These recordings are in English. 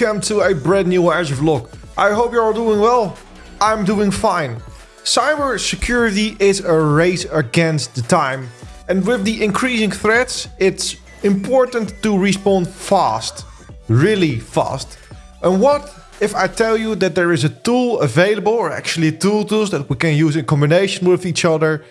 welcome to a brand new Azure vlog. I hope you're doing well. I'm doing fine. Cyber security is a race against the time. And with the increasing threats, it's important to respond fast. Really fast. And what if I tell you that there is a tool available, or actually tool tools that we can use in combination with each other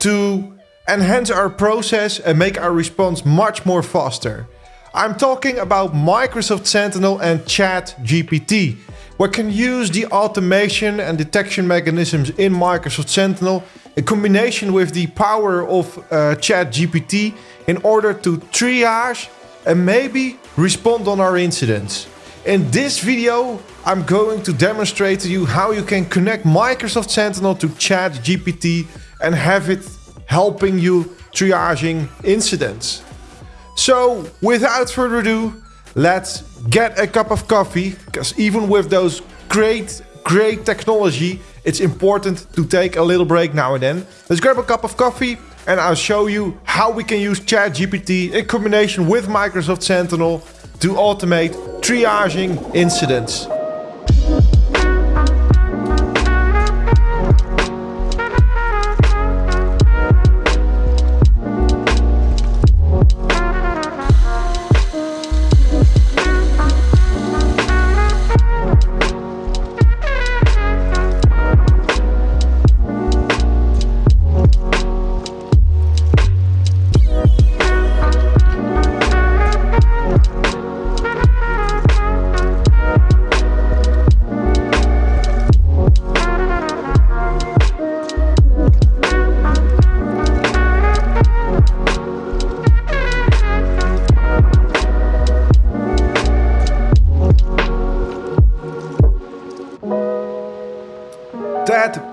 to enhance our process and make our response much more faster. I'm talking about Microsoft Sentinel and Chat GPT. We can use the automation and detection mechanisms in Microsoft Sentinel in combination with the power of uh, Chat GPT in order to triage and maybe respond on our incidents. In this video, I'm going to demonstrate to you how you can connect Microsoft Sentinel to Chat GPT and have it helping you triaging incidents. So without further ado, let's get a cup of coffee because even with those great, great technology, it's important to take a little break now and then. Let's grab a cup of coffee and I'll show you how we can use ChatGPT in combination with Microsoft Sentinel to automate triaging incidents.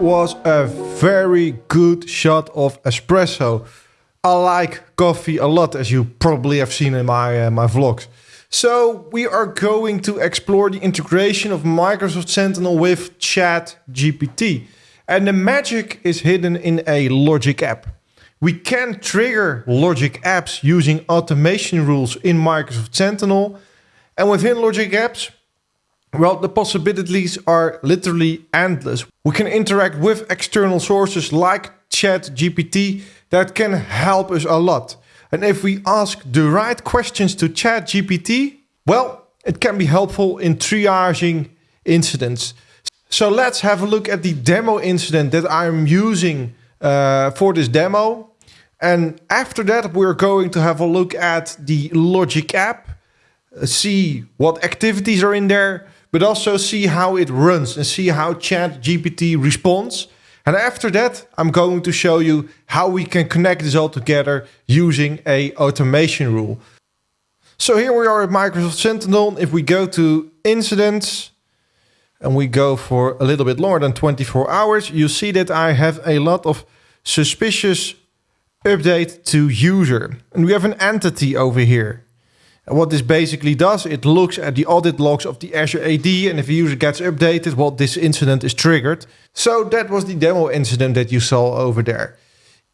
Was a very good shot of espresso. I like coffee a lot, as you probably have seen in my, uh, my vlogs. So we are going to explore the integration of Microsoft Sentinel with Chat GPT. And the magic is hidden in a logic app. We can trigger logic apps using automation rules in Microsoft Sentinel. And within logic apps, well, the possibilities are literally endless. We can interact with external sources like ChatGPT that can help us a lot. And if we ask the right questions to ChatGPT, well, it can be helpful in triaging incidents. So let's have a look at the demo incident that I'm using uh, for this demo. And after that, we're going to have a look at the Logic app, uh, see what activities are in there, but also see how it runs and see how Chat GPT responds. And after that, I'm going to show you how we can connect this all together using a automation rule. So here we are at Microsoft Sentinel. If we go to incidents and we go for a little bit longer than 24 hours, you see that I have a lot of suspicious update to user. And we have an entity over here. And what this basically does, it looks at the audit logs of the Azure AD and if a user gets updated, well, this incident is triggered. So that was the demo incident that you saw over there.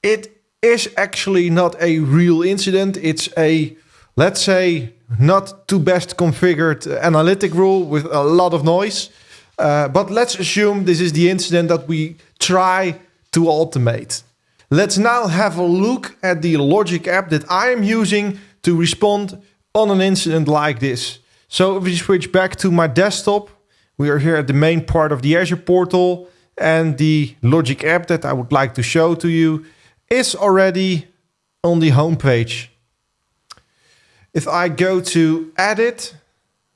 It is actually not a real incident. It's a, let's say, not too best configured analytic rule with a lot of noise. Uh, but let's assume this is the incident that we try to automate. Let's now have a look at the logic app that I am using to respond on an incident like this. So if we switch back to my desktop, we are here at the main part of the Azure portal and the Logic app that I would like to show to you is already on the home page. If I go to edit,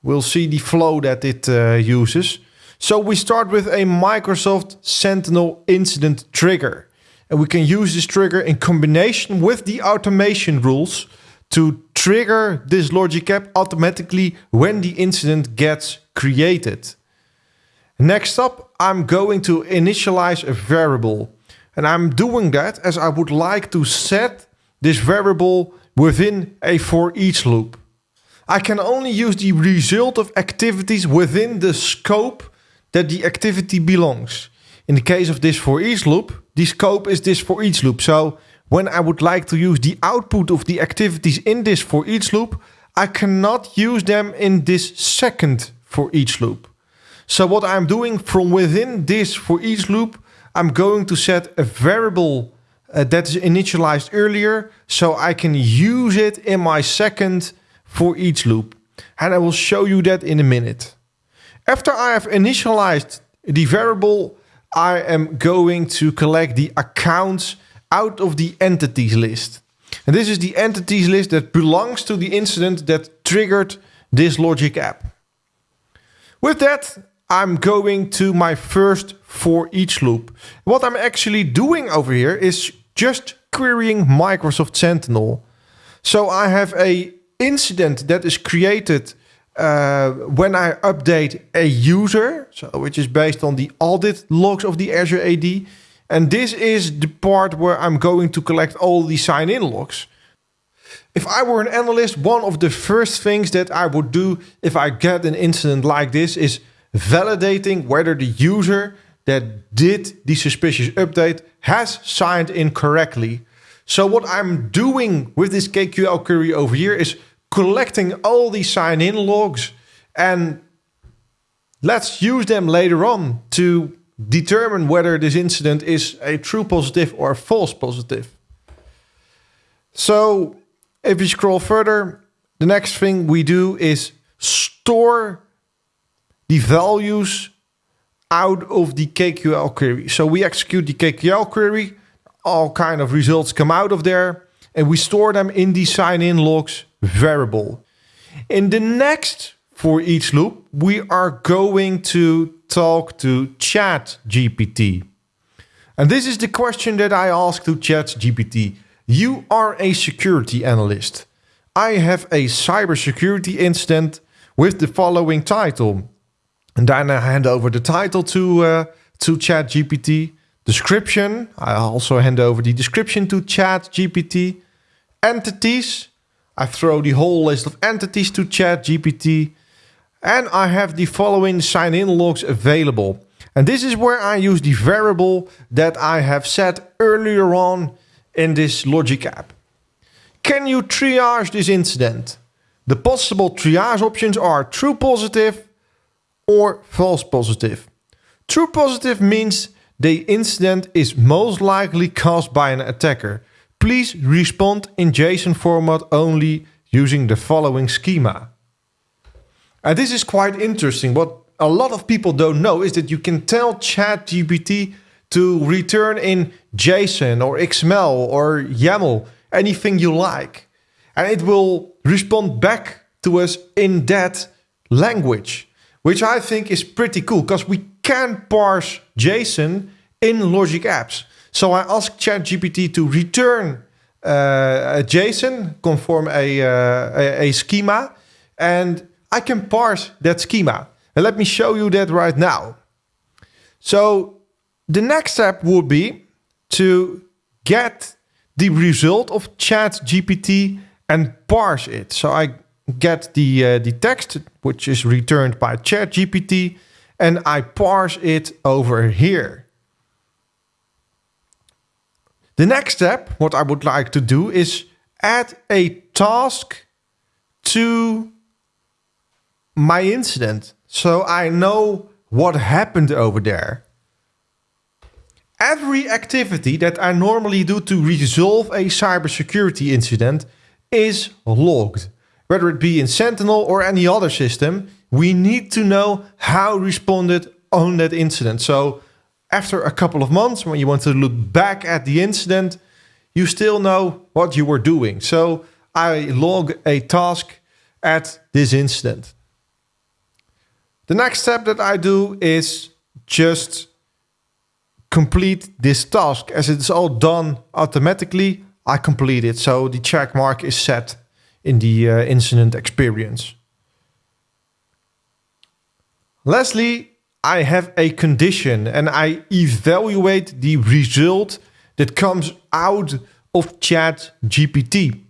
we'll see the flow that it uh, uses. So we start with a Microsoft Sentinel incident trigger. And we can use this trigger in combination with the automation rules to trigger this logic app automatically when the incident gets created. Next up, I'm going to initialize a variable. And I'm doing that as I would like to set this variable within a for each loop. I can only use the result of activities within the scope that the activity belongs. In the case of this for each loop, the scope is this for each loop. So when I would like to use the output of the activities in this for each loop, I cannot use them in this second for each loop. So what I'm doing from within this for each loop, I'm going to set a variable uh, that is initialized earlier so I can use it in my second for each loop. And I will show you that in a minute. After I have initialized the variable, I am going to collect the accounts out of the entities list. And this is the entities list that belongs to the incident that triggered this logic app. With that, I'm going to my first for each loop. What I'm actually doing over here is just querying Microsoft Sentinel. So I have a incident that is created uh, when I update a user, so which is based on the audit logs of the Azure AD. And this is the part where I'm going to collect all the sign-in logs. If I were an analyst, one of the first things that I would do if I get an incident like this is validating whether the user that did the suspicious update has signed in correctly. So what I'm doing with this KQL query over here is collecting all the sign-in logs and let's use them later on to determine whether this incident is a true positive or a false positive. So if we scroll further, the next thing we do is store the values out of the KQL query. So we execute the KQL query, all kind of results come out of there, and we store them in the sign-in logs variable. In the next for each loop, we are going to talk to Chat GPT. And this is the question that I ask to Chat GPT. You are a security analyst. I have a cybersecurity incident with the following title. And then I hand over the title to uh, to Chat GPT. Description. I also hand over the description to Chat GPT. Entities. I throw the whole list of entities to Chat GPT. And I have the following sign-in logs available. And this is where I use the variable that I have set earlier on in this logic app. Can you triage this incident? The possible triage options are true positive, or false positive. True positive means the incident is most likely caused by an attacker. Please respond in JSON format only using the following schema. And this is quite interesting. What a lot of people don't know is that you can tell ChatGPT to return in JSON or XML or YAML, anything you like. And it will respond back to us in that language which I think is pretty cool because we can parse JSON in Logic Apps. So I asked ChatGPT to return uh, a JSON, conform a, uh, a, a schema, and I can parse that schema. And let me show you that right now. So the next step would be to get the result of chat GPT and parse it. So I get the, uh, the text, which is returned by chat GPT, and I parse it over here. The next step, what I would like to do is add a task to my incident. So I know what happened over there. Every activity that I normally do to resolve a cybersecurity incident is logged whether it be in Sentinel or any other system, we need to know how responded on that incident. So after a couple of months, when you want to look back at the incident, you still know what you were doing. So I log a task at this incident. The next step that I do is just complete this task. As it's all done automatically, I complete it. So the check mark is set in the uh, incident experience. Lastly, I have a condition and I evaluate the result that comes out of Chat GPT.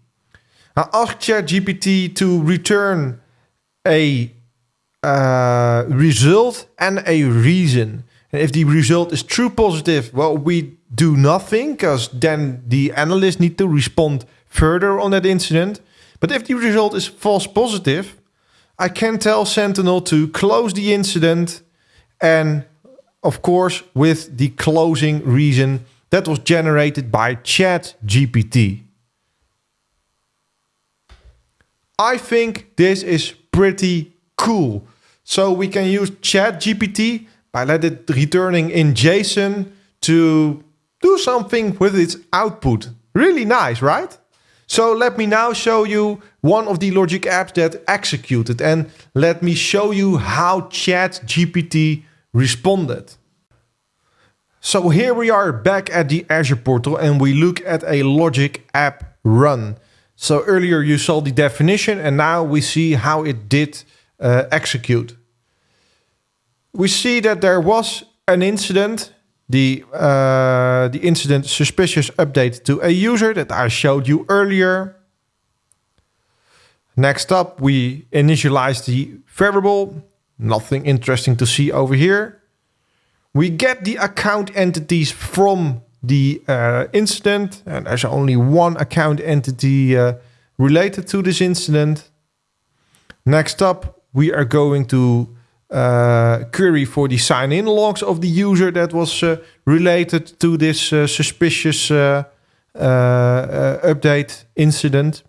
I ask Chat GPT to return a uh, result and a reason. And if the result is true positive, well, we do nothing because then the analyst need to respond further on that incident. But if the result is false positive, I can tell Sentinel to close the incident and of course with the closing reason that was generated by ChatGPT. I think this is pretty cool. So we can use ChatGPT by let it returning in JSON to do something with its output. Really nice, right? So let me now show you one of the logic apps that executed and let me show you how ChatGPT responded. So here we are back at the Azure portal and we look at a logic app run. So earlier you saw the definition and now we see how it did uh, execute. We see that there was an incident the, uh, the incident suspicious update to a user that I showed you earlier. Next up, we initialize the variable. Nothing interesting to see over here. We get the account entities from the uh, incident, and there's only one account entity uh, related to this incident. Next up, we are going to uh, query for the sign-in logs of the user that was uh, related to this uh, suspicious uh, uh, update incident.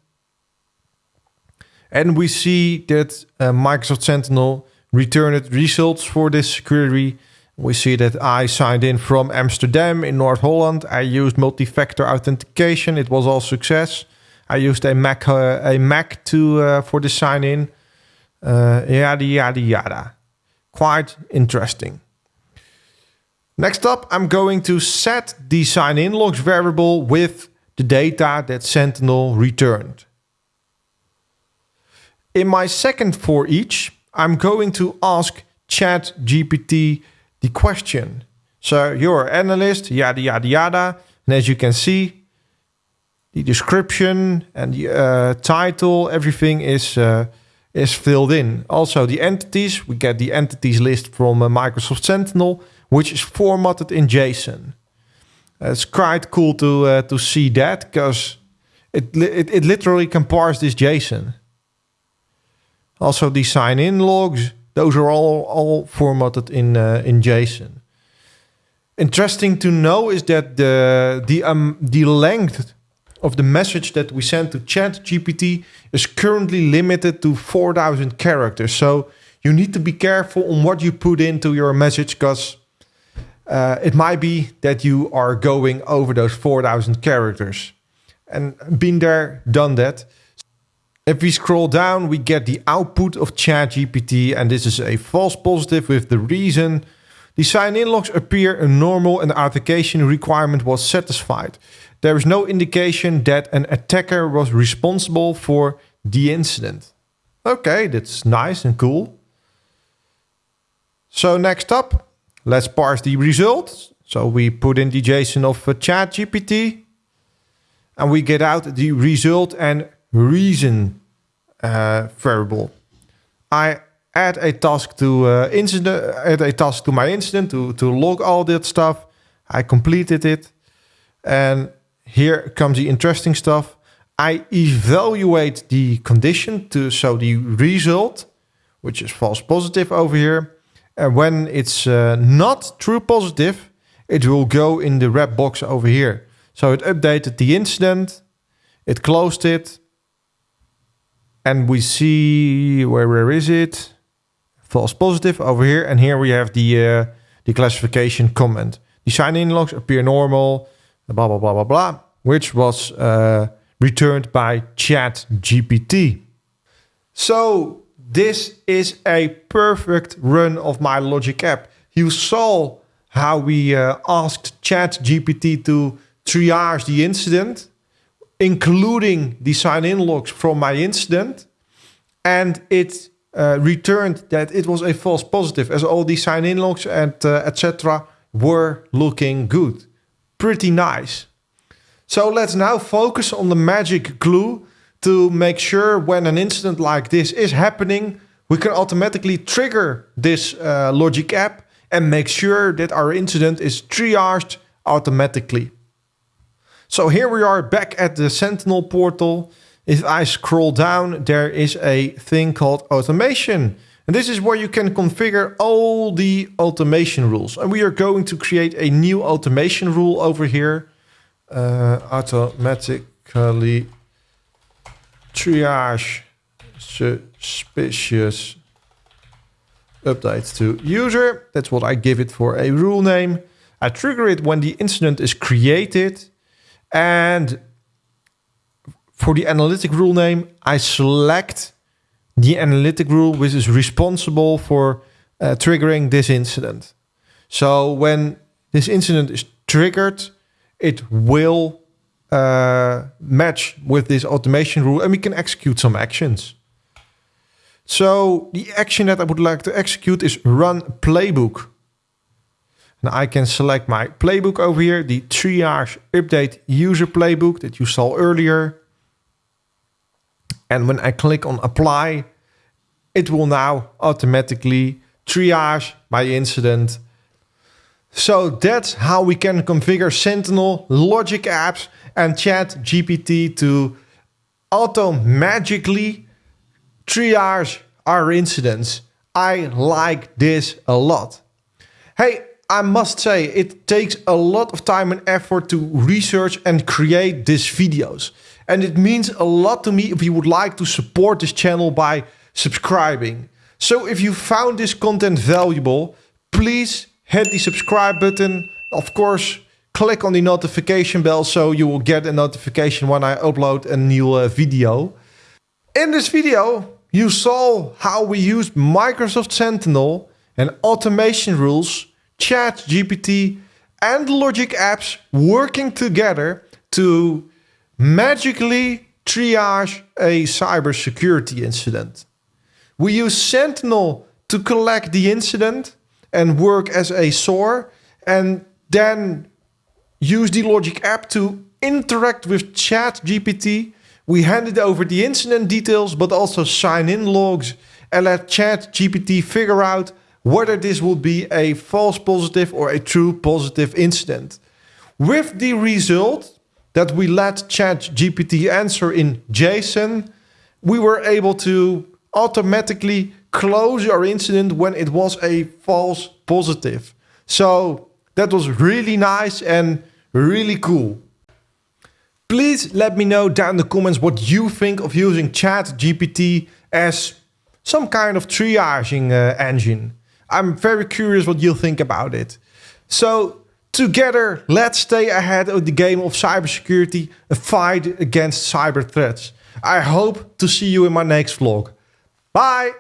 And we see that Microsoft Sentinel returned results for this query. We see that I signed in from Amsterdam in North Holland. I used multi-factor authentication. It was all success. I used a Mac, a Mac to for the sign in. yada yada yada quite interesting. Next up, I'm going to set the sign-in logs variable with the data that Sentinel returned. In my second for each, I'm going to ask ChatGPT the question. So you're an analyst, yada, yada, yada. And as you can see, the description and the uh, title, everything is uh, is filled in. Also the entities, we get the entities list from uh, Microsoft Sentinel, which is formatted in JSON. it's quite cool to uh, to see that because it, it, it literally can parse this JSON. Also the sign-in logs, those are all, all formatted in, uh, in JSON. Interesting to know is that the, the, um, the length of the message that we send to ChatGPT is currently limited to 4,000 characters. So you need to be careful on what you put into your message because uh, it might be that you are going over those 4,000 characters. And been there, done that. If we scroll down, we get the output of ChatGPT, and this is a false positive with the reason the sign-in logs appear a normal and the authentication requirement was satisfied. There is no indication that an attacker was responsible for the incident. Okay, that's nice and cool. So next up, let's parse the results. So we put in the JSON of uh, ChatGPT and we get out the result and reason uh, variable. I add a task to uh, incident, add a task to my incident to, to log all that stuff. I completed it and here comes the interesting stuff. I evaluate the condition to so the result, which is false positive over here. And when it's uh, not true positive, it will go in the red box over here. So it updated the incident, it closed it, and we see where where is it? False positive over here, and here we have the uh, the classification comment. The sign-in logs appear normal blah, blah, blah, blah, blah, which was uh, returned by Chat GPT. So this is a perfect run of my Logic app. You saw how we uh, asked Chat GPT to triage the incident, including the sign-in logs from my incident, and it uh, returned that it was a false positive as all the sign-in logs and uh, etc. were looking good pretty nice. So let's now focus on the magic glue to make sure when an incident like this is happening, we can automatically trigger this uh, logic app and make sure that our incident is triaged automatically. So here we are back at the Sentinel portal. If I scroll down, there is a thing called automation. And this is where you can configure all the automation rules. And we are going to create a new automation rule over here. Uh, automatically triage suspicious updates to user. That's what I give it for a rule name. I trigger it when the incident is created. And for the analytic rule name, I select the analytic rule which is responsible for uh, triggering this incident. So when this incident is triggered, it will uh, match with this automation rule and we can execute some actions. So the action that I would like to execute is run playbook. And I can select my playbook over here, the triage update user playbook that you saw earlier. And when I click on apply, it will now automatically triage my incident. So that's how we can configure Sentinel, Logic Apps and Chat GPT to auto magically triage our incidents. I like this a lot. Hey, I must say it takes a lot of time and effort to research and create these videos. And it means a lot to me if you would like to support this channel by subscribing. So if you found this content valuable, please hit the subscribe button. Of course, click on the notification bell so you will get a notification when I upload a new uh, video. In this video, you saw how we used Microsoft Sentinel and automation rules, Chat GPT and Logic apps working together to magically triage a cybersecurity incident. We use Sentinel to collect the incident and work as a SOAR and then use the Logic app to interact with Chat GPT. We handed over the incident details, but also sign in logs and let Chat GPT figure out whether this would be a false positive or a true positive incident. With the result that we let ChatGPT answer in JSON, we were able to automatically close our incident when it was a false positive. So that was really nice and really cool. Please let me know down in the comments what you think of using ChatGPT as some kind of triaging uh, engine. I'm very curious what you think about it. So Together, let's stay ahead of the game of cybersecurity, a fight against cyber threats. I hope to see you in my next vlog. Bye!